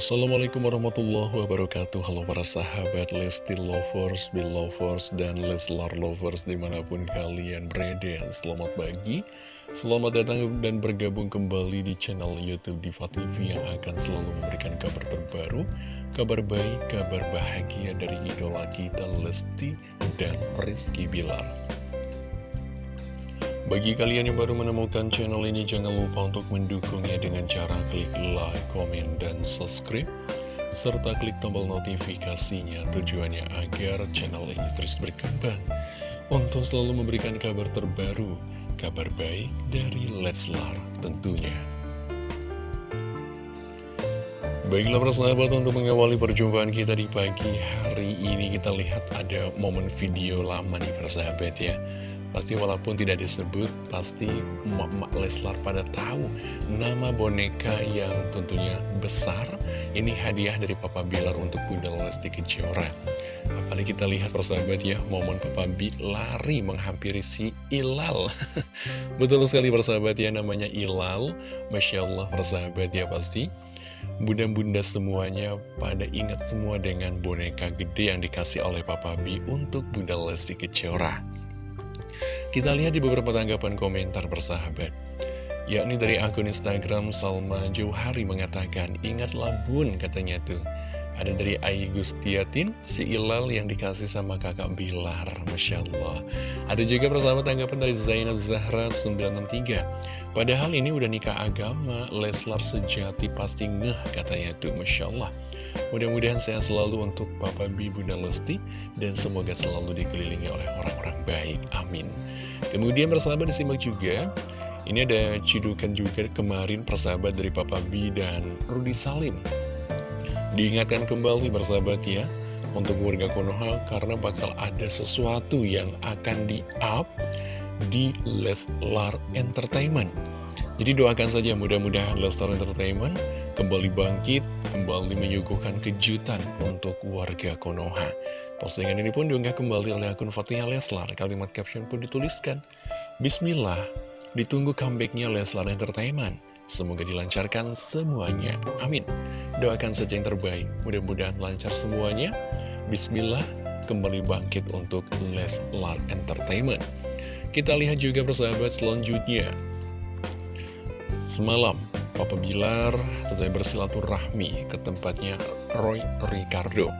Assalamualaikum warahmatullahi wabarakatuh. Halo para sahabat Lesti Lovers, Belovers, dan Leslar Lovers di mana pun kalian berada. Selamat pagi, selamat datang dan bergabung kembali di channel Youtube Diva TV Yang akan selalu memberikan kabar terbaru Kabar baik, kabar bahagia dari idola kita Lesti dan Rizky Bilar bagi kalian yang baru menemukan channel ini, jangan lupa untuk mendukungnya dengan cara klik like, komen, dan subscribe. Serta klik tombol notifikasinya tujuannya agar channel ini terus berkembang. Untuk selalu memberikan kabar terbaru, kabar baik dari Leslar tentunya. Baiklah persahabat untuk mengawali perjumpaan kita di pagi hari ini kita lihat ada momen video lama nih persahabat ya Pasti walaupun tidak disebut, pasti emak-emak Leslar pada tahu nama boneka yang tentunya besar. Ini hadiah dari Papa Bilar untuk Bunda Lesti Kejora. Apalagi kita lihat persahabat ya, momen Papa B lari menghampiri si Ilal. Betul sekali persahabat ya, namanya Ilal. Masya Allah persahabat ya pasti. Bunda-bunda semuanya pada ingat semua dengan boneka gede yang dikasih oleh Papa B untuk Bunda Lesti Kejora. Kita lihat di beberapa tanggapan komentar bersahabat yakni dari akun Instagram Salma Jauhari mengatakan, ingatlah bun katanya tuh. Ada dari Ai Gustiatin, si Ilal yang dikasih sama kakak Bilar, Masya Allah. Ada juga persahabat tanggapan dari Zainab Zahra 963. Padahal ini udah nikah agama, Leslar sejati pasti ngeh katanya tuh, Masya Allah. Mudah-mudahan saya selalu untuk Papa B, Bunda Lesti, dan semoga selalu dikelilingi oleh orang-orang baik. Amin. Kemudian persahabat disimak juga Ini ada cidukan juga kemarin persahabat dari Papa B dan Rudi Salim Diingatkan kembali persahabat ya Untuk warga Konoha karena bakal ada sesuatu yang akan di-up di Leslar Entertainment jadi doakan saja mudah-mudahan Lestar Entertainment kembali bangkit, kembali menyuguhkan kejutan untuk warga Konoha. Postingan ini pun diunggah kembali oleh akun Fatihah Leslar. Kalimat caption pun dituliskan, Bismillah, ditunggu comebacknya Leslar Entertainment. Semoga dilancarkan semuanya. Amin. Doakan saja yang terbaik. Mudah-mudahan lancar semuanya. Bismillah, kembali bangkit untuk Leslar Entertainment. Kita lihat juga persahabat selanjutnya. Semalam, Papa Bilar tentunya bersilaturahmi ke tempatnya Roy Ricardo.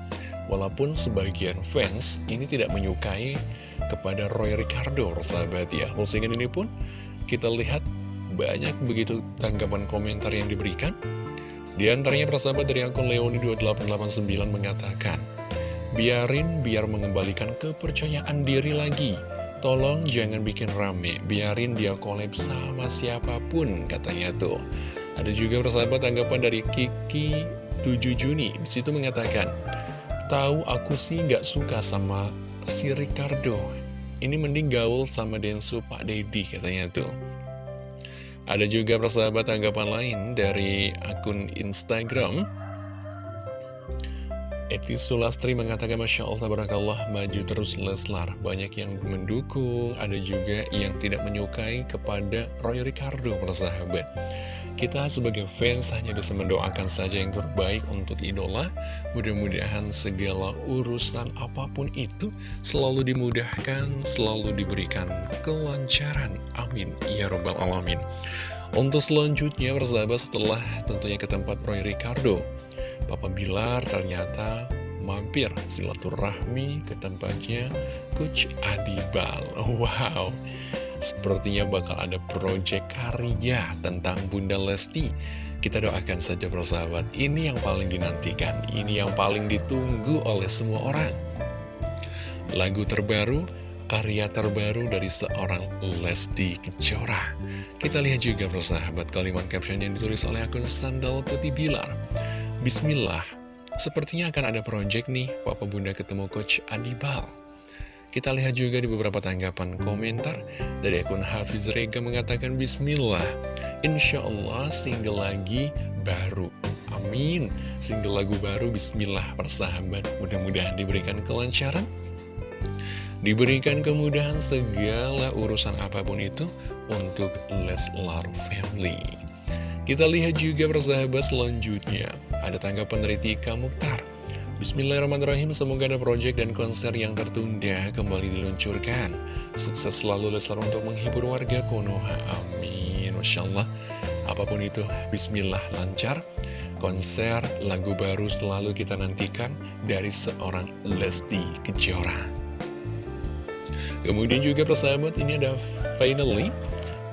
Walaupun sebagian fans ini tidak menyukai kepada Roy Ricardo, sahabat ya. Postingan ini pun kita lihat banyak begitu tanggapan komentar yang diberikan. Di antaranya persahabat dari akun Leoni2889 mengatakan, Biarin biar mengembalikan kepercayaan diri lagi Tolong jangan bikin rame, biarin dia collab sama siapa pun, katanya tuh. Ada juga persahabat tanggapan dari Kiki 7 Juni, di situ mengatakan, Tahu aku sih nggak suka sama si Ricardo, ini mending gaul sama Densu Pak Dedi, katanya tuh. Ada juga persahabat tanggapan lain dari akun Instagram, Eti Sulastri mengatakan Masya Allah, Tabarakallah, maju terus Leslar. Banyak yang mendukung, ada juga yang tidak menyukai kepada Roy Ricardo, persahabat. Kita sebagai fans hanya bisa mendoakan saja yang terbaik untuk idola. Mudah-mudahan segala urusan apa pun itu selalu dimudahkan, selalu diberikan kelancaran. Amin. Ya Rabbal Alamin. Untuk selanjutnya, persahabat, setelah tentunya ke tempat Roy Ricardo, Papa Bilar ternyata mampir silaturahmi ke tempatnya Coach Adibal. Wow, sepertinya bakal ada proyek karya tentang Bunda Lesti. Kita doakan saja persahabat, ini yang paling dinantikan, ini yang paling ditunggu oleh semua orang. Lagu terbaru, karya terbaru dari seorang Lesti Kejora. Kita lihat juga persahabat kalimat caption yang ditulis oleh akun Sandal Putih Bilar. Bismillah, sepertinya akan ada project nih, Papa Bunda ketemu Coach Adibal. Kita lihat juga di beberapa tanggapan komentar dari akun Hafiz Rega mengatakan Bismillah, Insya Allah single lagi baru. Amin. Single lagu baru Bismillah persahabat. Mudah-mudahan diberikan kelancaran. Diberikan kemudahan segala urusan apa pun itu untuk Leslar Family. Kita lihat juga persahabat selanjutnya Ada tanggapan dari Tika Mukhtar Bismillahirrahmanirrahim, semoga ada proyek dan konser yang tertunda kembali diluncurkan. Sukses selalu Leslar untuk menghibur warga Konoha. Amin. Masya Allah. Apa pun itu, Bismillah lancar. Konser lagu baru selalu kita nantikan dari seorang Lesti Kejora. Kemudian juga persahabat ini ada finally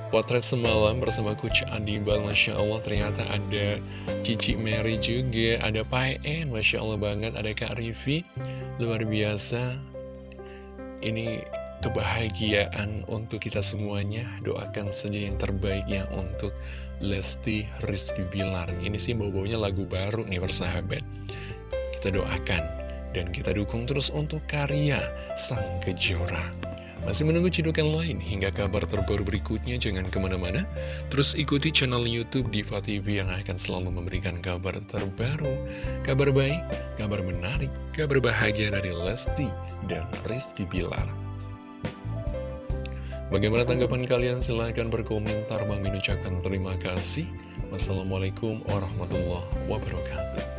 Potret semalam bersama Coach Andibal, Masya Allah ternyata ada Cici Mary juga, ada Pak En, Masya Allah banget, ada Kak Rivi, luar biasa. Ini kebahagiaan untuk kita semuanya, doakan saja yang terbaik ya untuk Lesti Rizky Bilar. Ini sih bau-baunya lagu baru nih persahabat. Kita doakan dan kita dukung terus untuk karya Sang Kejora. Masih menunggu cidukan lain. Hingga kabar terbaru berikutnya jangan ke mana-mana. Terus ikuti channel Youtube Diva TV yang akan selalu memberikan kabar terbaru Kabar baik, kabar menarik, kabar bahagia dari Lesti dan Rizky Bilar. Bagaimana tanggapan kalian? Silahkan berkomentar. Bang ucapkan terima kasih. Wassalamualaikum warahmatullahi wabarakatuh